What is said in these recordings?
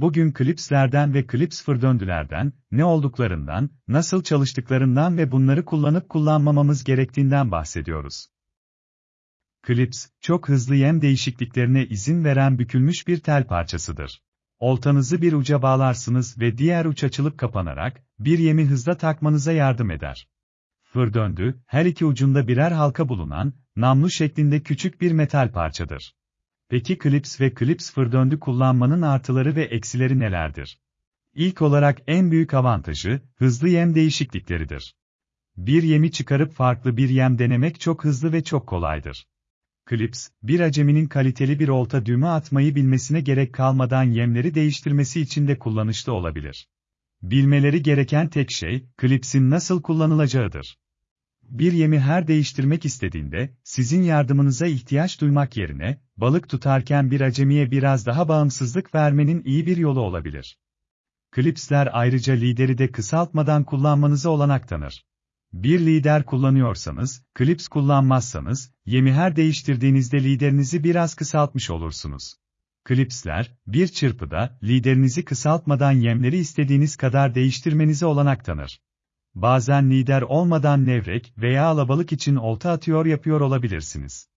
Bugün klipslerden ve klips fırdöndülerden, ne olduklarından, nasıl çalıştıklarından ve bunları kullanıp kullanmamamız gerektiğinden bahsediyoruz. Klips, çok hızlı yem değişikliklerine izin veren bükülmüş bir tel parçasıdır. Oltanızı bir uca bağlarsınız ve diğer uç açılıp kapanarak, bir yemi hızla takmanıza yardım eder. Fır döndü, her iki ucunda birer halka bulunan, namlu şeklinde küçük bir metal parçadır. Peki klips ve klips fır döndü kullanmanın artıları ve eksileri nelerdir? İlk olarak en büyük avantajı, hızlı yem değişiklikleridir. Bir yemi çıkarıp farklı bir yem denemek çok hızlı ve çok kolaydır. Klips, bir aceminin kaliteli bir olta düğme atmayı bilmesine gerek kalmadan yemleri değiştirmesi için de kullanışlı olabilir. Bilmeleri gereken tek şey, klipsin nasıl kullanılacağıdır. Bir yemi her değiştirmek istediğinde, sizin yardımınıza ihtiyaç duymak yerine, balık tutarken bir acemiye biraz daha bağımsızlık vermenin iyi bir yolu olabilir. Klipsler ayrıca lideri de kısaltmadan kullanmanıza olanak tanır. Bir lider kullanıyorsanız, klips kullanmazsanız, yemi her değiştirdiğinizde liderinizi biraz kısaltmış olursunuz. Klipsler, bir çırpıda, liderinizi kısaltmadan yemleri istediğiniz kadar değiştirmenize olanak tanır. Bazen lider olmadan levrek veya alabalık için olta atıyor yapıyor olabilirsiniz.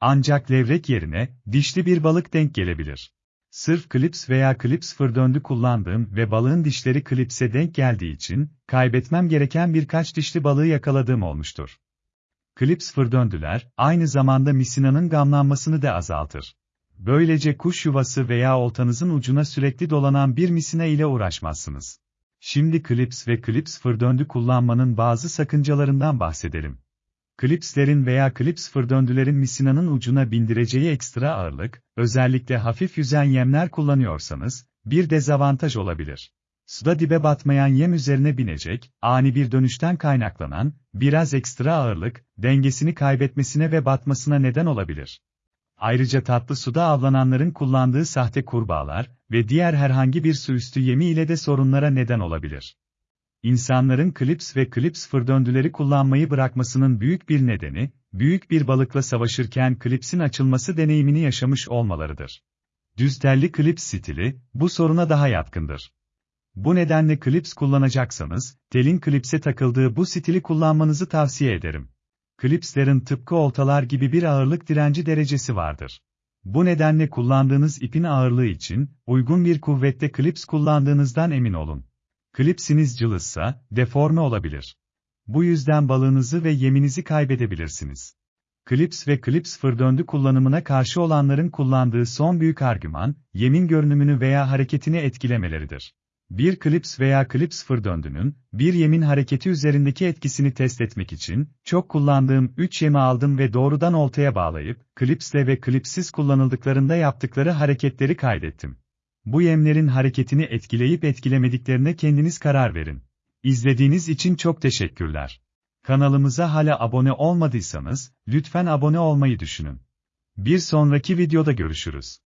Ancak levrek yerine, dişli bir balık denk gelebilir. Sırf klips veya klips fırdöndü kullandığım ve balığın dişleri klipse denk geldiği için, kaybetmem gereken birkaç dişli balığı yakaladığım olmuştur. Klips fırdöndüler, aynı zamanda misinanın gamlanmasını da azaltır. Böylece kuş yuvası veya oltanızın ucuna sürekli dolanan bir misina ile uğraşmazsınız. Şimdi klips ve klips fırdöndü kullanmanın bazı sakıncalarından bahsedelim. Klipslerin veya klips fırdöndülerin misinanın ucuna bindireceği ekstra ağırlık, özellikle hafif yüzen yemler kullanıyorsanız, bir dezavantaj olabilir. Suda dibe batmayan yem üzerine binecek, ani bir dönüşten kaynaklanan, biraz ekstra ağırlık, dengesini kaybetmesine ve batmasına neden olabilir. Ayrıca tatlı suda avlananların kullandığı sahte kurbağalar ve diğer herhangi bir su üstü yemi ile de sorunlara neden olabilir. İnsanların klips ve klips fırdöndüleri kullanmayı bırakmasının büyük bir nedeni, büyük bir balıkla savaşırken klipsin açılması deneyimini yaşamış olmalarıdır. Düz telli klips stili, bu soruna daha yatkındır. Bu nedenle klips kullanacaksanız, telin klipse takıldığı bu stili kullanmanızı tavsiye ederim. Klipslerin tıpkı oltalar gibi bir ağırlık direnci derecesi vardır. Bu nedenle kullandığınız ipin ağırlığı için, uygun bir kuvvette klips kullandığınızdan emin olun. Klipsiniz cılızsa, deforme olabilir. Bu yüzden balığınızı ve yeminizi kaybedebilirsiniz. Klips ve klips fırdöndü kullanımına karşı olanların kullandığı son büyük argüman, yemin görünümünü veya hareketini etkilemeleridir. Bir klips veya klips fırdöndünün, bir yemin hareketi üzerindeki etkisini test etmek için, çok kullandığım 3 yemi aldım ve doğrudan oltaya bağlayıp, klipsle ve klipsiz kullanıldıklarında yaptıkları hareketleri kaydettim. Bu yemlerin hareketini etkileyip etkilemediklerine kendiniz karar verin. İzlediğiniz için çok teşekkürler. Kanalımıza hala abone olmadıysanız, lütfen abone olmayı düşünün. Bir sonraki videoda görüşürüz.